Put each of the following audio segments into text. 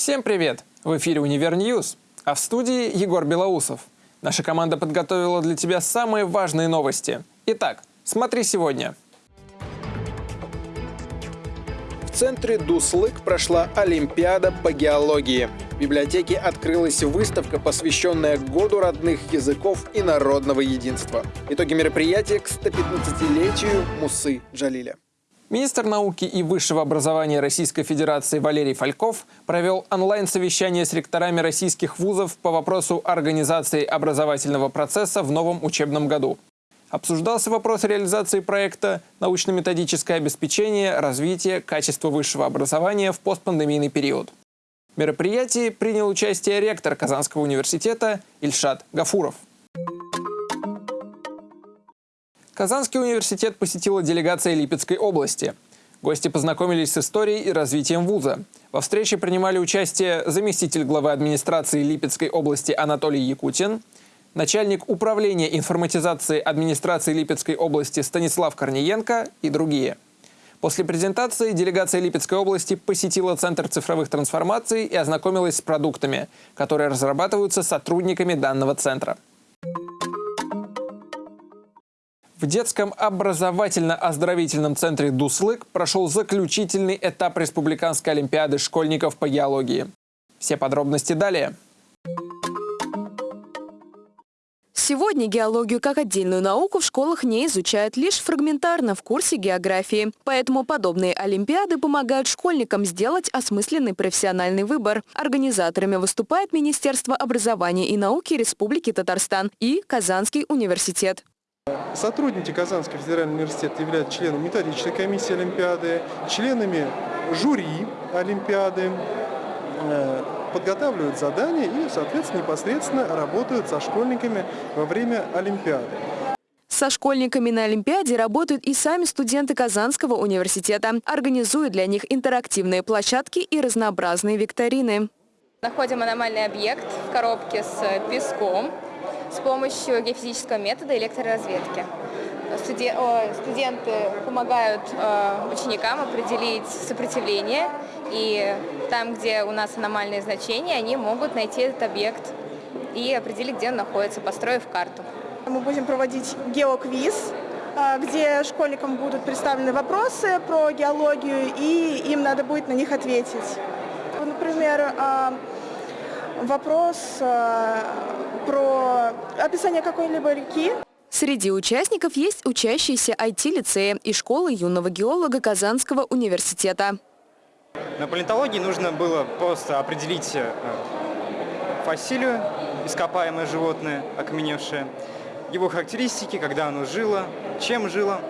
Всем привет! В эфире «Univer News», а в студии Егор Белоусов. Наша команда подготовила для тебя самые важные новости. Итак, смотри сегодня. В центре Дуслык прошла Олимпиада по геологии. В библиотеке открылась выставка, посвященная Году родных языков и народного единства. Итоги мероприятия к 115-летию Мусы Джалиля. Министр науки и высшего образования Российской Федерации Валерий Фальков провел онлайн-совещание с ректорами российских вузов по вопросу организации образовательного процесса в новом учебном году. Обсуждался вопрос реализации проекта «Научно-методическое обеспечение развития качества высшего образования в постпандемийный период». В мероприятии принял участие ректор Казанского университета Ильшат Гафуров. Казанский университет посетила делегация Липецкой области. Гости познакомились с историей и развитием вуза. Во встрече принимали участие заместитель главы администрации Липецкой области Анатолий Якутин, начальник управления информатизации администрации Липецкой области Станислав Корниенко и другие. После презентации делегация Липецкой области посетила Центр цифровых трансформаций и ознакомилась с продуктами, которые разрабатываются сотрудниками данного центра. В детском образовательно-оздоровительном центре «Дуслык» прошел заключительный этап Республиканской олимпиады школьников по геологии. Все подробности далее. Сегодня геологию как отдельную науку в школах не изучают лишь фрагментарно в курсе географии. Поэтому подобные олимпиады помогают школьникам сделать осмысленный профессиональный выбор. Организаторами выступает Министерство образования и науки Республики Татарстан и Казанский университет. Сотрудники Казанского федерального университета являются членами методической комиссии Олимпиады, членами жюри Олимпиады, э, подготавливают задания и, соответственно, непосредственно работают со школьниками во время Олимпиады. Со школьниками на Олимпиаде работают и сами студенты Казанского университета. Организуют для них интерактивные площадки и разнообразные викторины. Находим аномальный объект в коробке с песком с помощью геофизического метода электроразведки. Студенты помогают э, ученикам определить сопротивление, и там, где у нас аномальные значения, они могут найти этот объект и определить, где он находится, построив карту. Мы будем проводить геоквиз, э, где школьникам будут представлены вопросы про геологию, и им надо будет на них ответить. Например, э, вопрос про описание какой-либо реки. Среди участников есть учащиеся IT-лицея и школы юного геолога Казанского университета. На палеонтологии нужно было просто определить э, фасилию, ископаемое животное, окаменевшее, его характеристики, когда оно жило, чем жило.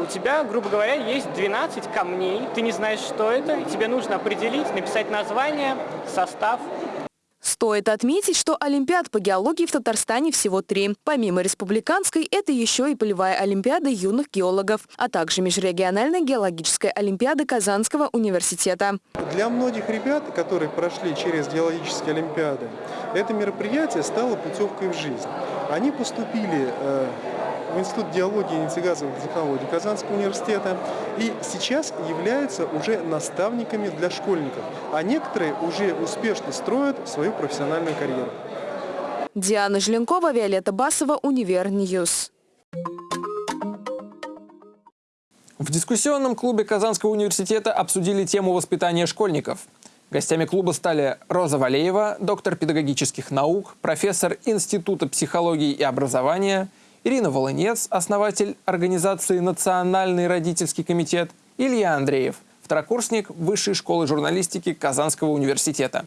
У тебя, грубо говоря, есть 12 камней, ты не знаешь, что это, и тебе нужно определить, написать название, состав, Стоит отметить, что Олимпиад по геологии в Татарстане всего три. Помимо республиканской, это еще и полевая Олимпиада юных геологов, а также межрегиональная геологическая Олимпиада Казанского университета. Для многих ребят, которые прошли через геологические Олимпиады, это мероприятие стало путевкой в жизнь. Они поступили э, в Институт геологии и нефтегазовых технологий Казанского университета и сейчас являются уже наставниками для школьников, а некоторые уже успешно строят свою профессиональную карьеру. Диана Желенкова, Виолетта Басова, Univer News. В дискуссионном клубе Казанского университета обсудили тему воспитания школьников. Гостями клуба стали Роза Валеева, доктор педагогических наук, профессор Института психологии и образования – Ирина Волынец, основатель организации «Национальный родительский комитет», Илья Андреев, второкурсник Высшей школы журналистики Казанского университета.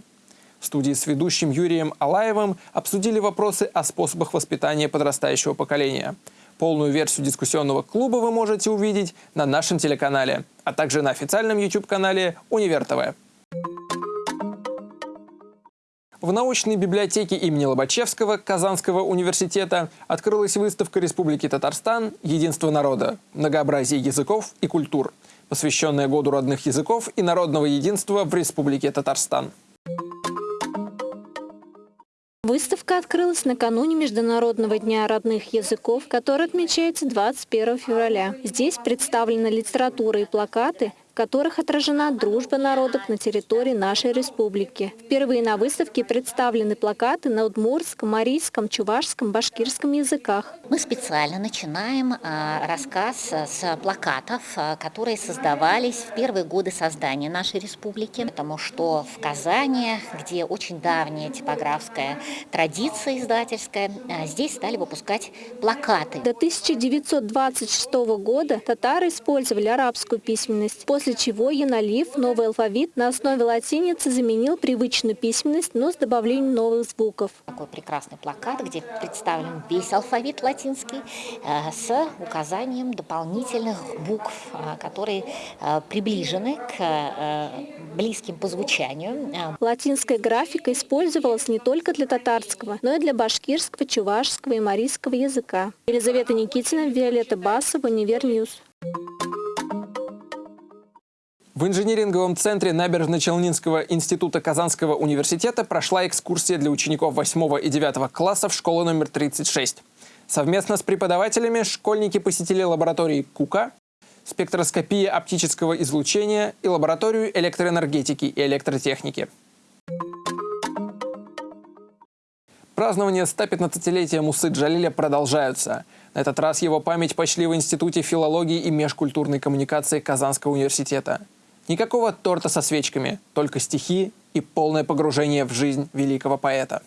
В студии с ведущим Юрием Алаевым обсудили вопросы о способах воспитания подрастающего поколения. Полную версию дискуссионного клуба вы можете увидеть на нашем телеканале, а также на официальном YouTube-канале Универ ТВ. В научной библиотеке имени Лобачевского Казанского университета открылась выставка Республики Татарстан «Единство народа. Многообразие языков и культур», посвященная Году родных языков и народного единства в Республике Татарстан. Выставка открылась накануне Международного дня родных языков, который отмечается 21 февраля. Здесь представлена литература и плакаты, которых отражена дружба народов на территории нашей республики. Впервые на выставке представлены плакаты на удмуртском, марийском, чувашском, башкирском языках. Мы специально начинаем а, рассказ с плакатов, а, которые создавались в первые годы создания нашей республики, потому что в Казани, где очень давняя типографская традиция издательская, а, здесь стали выпускать плакаты. До 1926 года татары использовали арабскую письменность, после чего Яналив новый алфавит на основе латиницы заменил привычную письменность, но с добавлением новых звуков. Такой прекрасный плакат, где представлен весь алфавит латинский э, с указанием дополнительных букв, э, которые э, приближены к близким по звучанию. Латинская графика использовалась не только для татарского, но и для башкирского, чувашского и марийского языка. Елизавета Никитина, Виолетта Басова, Univer News. В инжиниринговом центре Набережно-Челнинского института Казанского университета прошла экскурсия для учеников 8 и 9 классов школы номер 36. Совместно с преподавателями школьники посетили лаборатории КУКа, спектроскопия оптического излучения и лабораторию электроэнергетики и электротехники. Празднования 115-летия Мусы Джалиля продолжаются. На этот раз его память почли в Институте филологии и межкультурной коммуникации Казанского университета. Никакого торта со свечками, только стихи и полное погружение в жизнь великого поэта.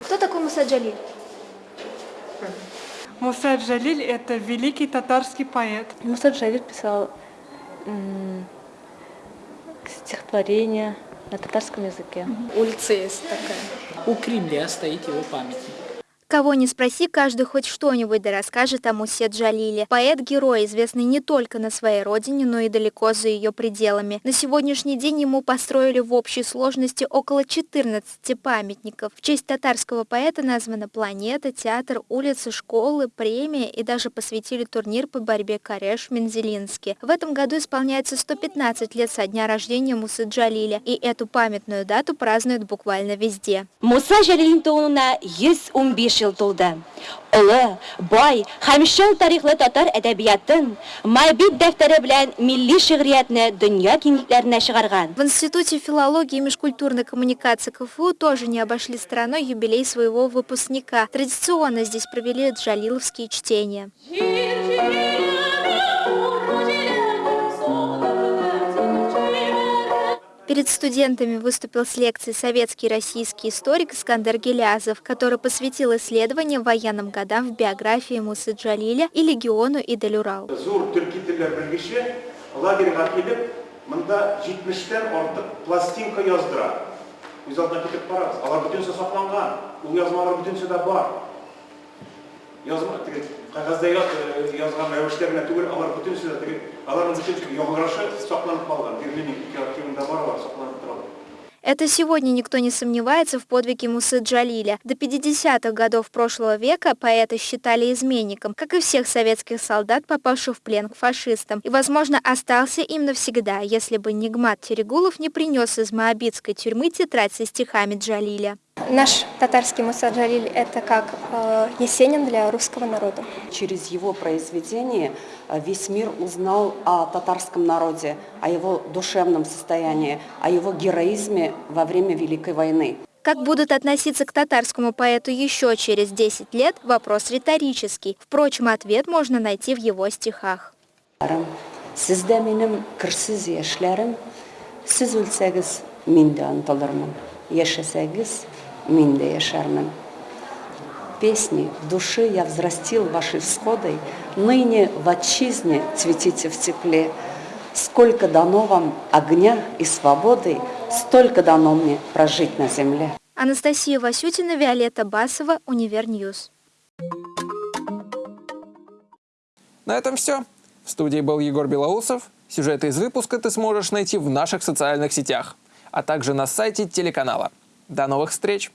Кто такой Муса Джалиль? Муса Джалиль – это великий татарский поэт. Муса Джалиль писал стихотворения на татарском языке. Улица есть такая. У Кремля стоит его памятник. Кого не спроси, каждый хоть что-нибудь да расскажет о Мусе Джалиле. Поэт-герой, известный не только на своей родине, но и далеко за ее пределами. На сегодняшний день ему построили в общей сложности около 14 памятников. В честь татарского поэта названа планета, театр, улицы, школы, премия и даже посвятили турнир по борьбе Кареш в Мензелинске. В этом году исполняется 115 лет со дня рождения Мусы Джалиля, и эту памятную дату празднуют буквально везде. Муса Джалилин туына 115 тулды. Улы, бай һәм шул тарихлы татар әдәбиятын Майбит дәфтәре белән милли шигъриятне дөнья киңлекләренә чыгарган. В Институте филологии и межкультурной коммуникации КФУ тоже не обошли стороной юбилей своего выпускника. Традиционно здесь провели джалиловские чтения. Перед студентами выступил с лекцией советский и российский историк Искандер Гелязов, который посвятил исследованиям военным годам в биографии Мусы Джалиля и легиону Идель Урал. мында 70-тен артык пластинка яздыра. Үз алдына китеп барабыз. Алар бүтүнсө сакланган. Ул язмалар бүтүнсө да бар. Язма тора. Это сегодня никто не сомневается в подвиге Мусы Джалиля. До 50-х годов прошлого века поэта считали изменником, как и всех советских солдат, попавших в плен к фашистам. И, возможно, остался им навсегда, если бы Нигмат Терегулов не принес из Моабитской тюрьмы тетрадь со стихами Джалиля. Наш татарский Муса Джалиль – это как э, Есенин для русского народа. Через его произведение э, весь мир узнал о татарском народе, о его душевном состоянии, о его героизме во время Великой войны. Как будут относиться к татарскому поэту еще через 10 лет – вопрос риторический. Впрочем, ответ можно найти в его стихах. Сізді менің кірсіз яшьләрім, сіз өлсәгіз, мен де ұмтылырмын. Яшәсәгез, Минда Яшарман. Песни души я взрастил вашей всходой, Ныне в отчизне цветите в тепле. Сколько дано вам огня и свободы, Столько дано мне прожить на земле. Анастасия Васютина, Виолетта Басова, Univer News. На этом все. В студии был Егор Белоусов. Сюжеты из выпуска ты сможешь найти в наших социальных сетях, а также на сайте телеканала. До новых встреч!